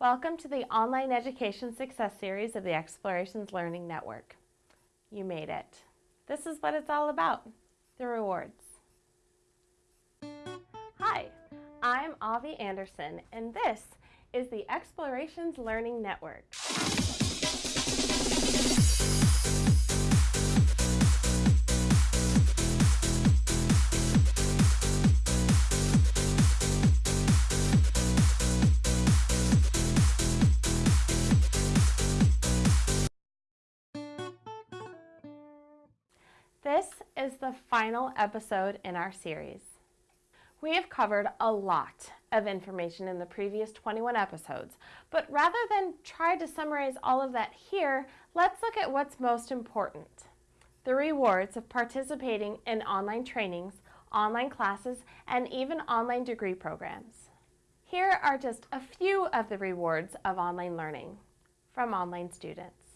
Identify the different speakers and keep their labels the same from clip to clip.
Speaker 1: Welcome to the Online Education Success Series of the Explorations Learning Network. You made it. This is what it's all about, the rewards. Hi, I'm Avi Anderson, and this is the Explorations Learning Network. This is the final episode in our series. We have covered a lot of information in the previous 21 episodes, but rather than try to summarize all of that here, let's look at what's most important. The rewards of participating in online trainings, online classes, and even online degree programs. Here are just a few of the rewards of online learning from online students.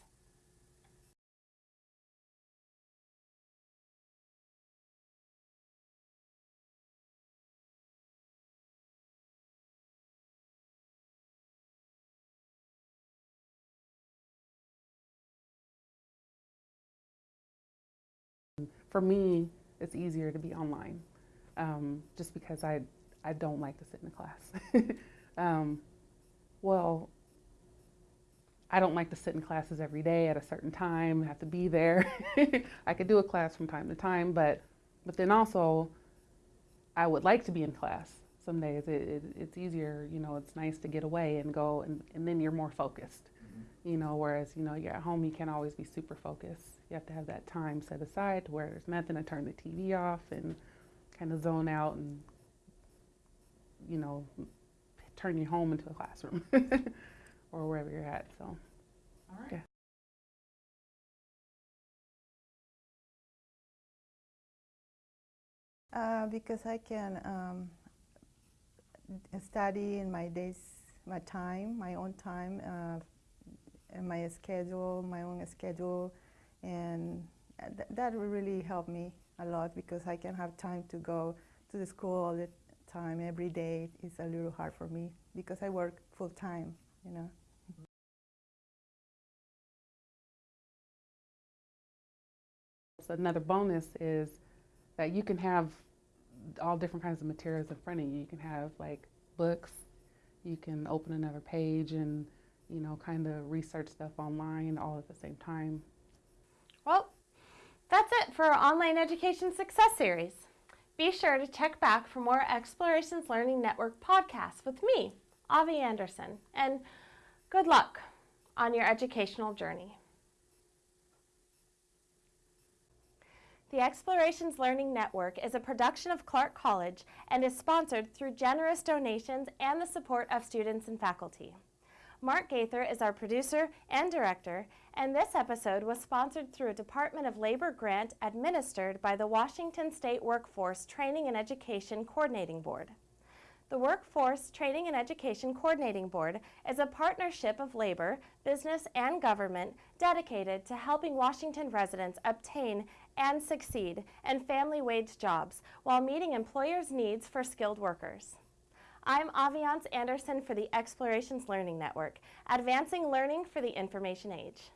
Speaker 2: For me, it's easier to be online, um, just because I, I don't like to sit in a class. um, well, I don't like to sit in classes every day at a certain time, have to be there. I could do a class from time to time, but, but then also, I would like to be in class some days. It, it, it's easier, you know, it's nice to get away and go, and, and then you're more focused. You know, whereas, you know, you're at home, you can't always be super focused. You have to have that time set aside to where there's nothing to turn the TV off and kind of zone out and, you know, turn your home into a classroom or wherever you're at. So,
Speaker 3: all right.
Speaker 2: Yeah.
Speaker 4: Uh, because I can um, study in my days, my time, my own time, uh, and my schedule, my own schedule, and th that really helped me a lot because I can have time to go to the school all the time every day. It's a little hard for me because I work full time, you know.
Speaker 2: so another bonus is that you can have all different kinds of materials in front of you. You can have like books, you can open another page and you know kind of research stuff online all at the same time.
Speaker 1: Well, that's it for our Online Education Success Series. Be sure to check back for more Explorations Learning Network podcasts with me, Avi Anderson, and good luck on your educational journey. The Explorations Learning Network is a production of Clark College and is sponsored through generous donations and the support of students and faculty. Mark Gaither is our producer and director, and this episode was sponsored through a Department of Labor grant administered by the Washington State Workforce Training and Education Coordinating Board. The Workforce Training and Education Coordinating Board is a partnership of labor, business, and government dedicated to helping Washington residents obtain and succeed in family wage jobs while meeting employers' needs for skilled workers. I'm Aviance Anderson for the Explorations Learning Network, advancing learning for the information age.